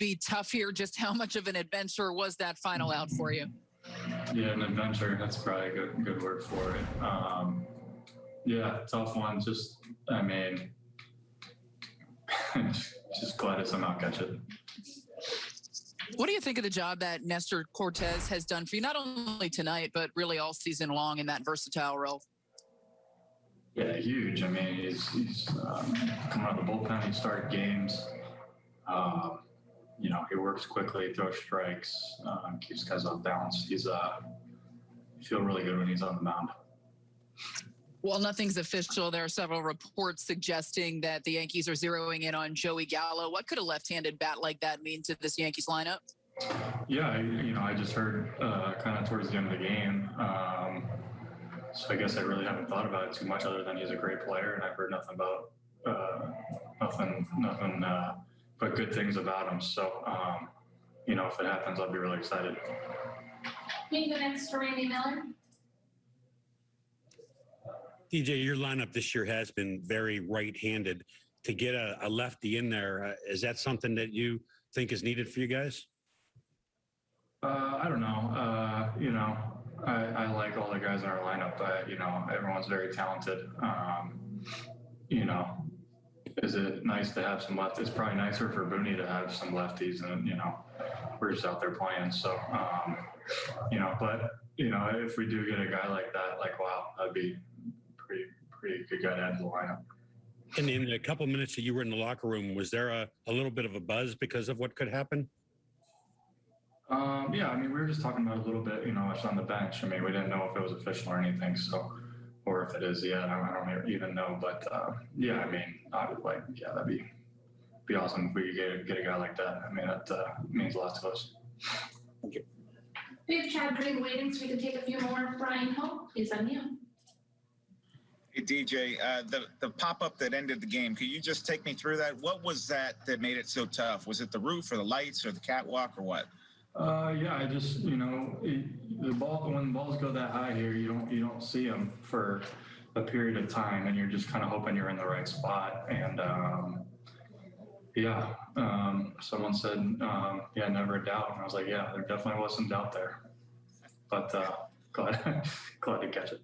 be tough here. Just how much of an adventure was that final out for you? Yeah, an adventure. That's probably a good good word for it. Um, yeah, tough one. Just, I mean, just glad to somehow catch it. What do you think of the job that Nestor Cortes has done for you, not only tonight, but really all season long in that versatile role? Yeah, huge. I mean, he's, he's um, coming out of the bullpen. He started games. Um, you know, he works quickly, throws strikes, um, keeps guys off balance. He's uh, feel really good when he's on the mound. Well, nothing's official. There are several reports suggesting that the Yankees are zeroing in on Joey Gallo. What could a left-handed bat like that mean to this Yankees lineup? Yeah, you know, I just heard uh, kind of towards the end of the game. Um, so I guess I really haven't thought about it too much, other than he's a great player, and I've heard nothing about uh, nothing, nothing uh, but good things about him. So, um, you know, if it happens, I'll be really excited. Can you go next to Randy Miller? DJ, your lineup this year has been very right-handed. To get a, a lefty in there, uh, is that something that you think is needed for you guys? Uh, I don't know. Uh, you know, I, I like all the guys in our lineup, but you know, everyone's very talented. Um, you know, is it nice to have some left? It's probably nicer for Booney to have some lefties, and you know, we're just out there playing. So, um, you know, but you know, if we do get a guy like that, like wow, that'd be pretty pretty good guy to add to the lineup. And in the couple minutes that you were in the locker room, was there a, a little bit of a buzz because of what could happen? Um, yeah, I mean, we were just talking about a little bit, you know, it's on the bench. I mean, we didn't know if it was official or anything, so, or if it is yet, I don't, I don't even know. But uh, yeah, I mean, I would like, yeah, that'd be be awesome if we could get, get a guy like that. I mean, that uh, means a lot to us. Thank you. We have Chad Green waiting, so we can take a few more. Bryan Hoch is on you. Hey, DJ, uh, the the pop up that ended the game. Could you just take me through that? What was that that made it so tough? Was it the roof or the lights or the catwalk or what? Uh, yeah, I just, you know, it, the ball when the balls go that high here, you don't you don't see them for a period of time, and you're just kind of hoping you're in the right spot. And um, yeah, um, someone said, um, yeah, never a doubt, and I was like, yeah, there definitely was some doubt there, but uh, glad glad to catch it.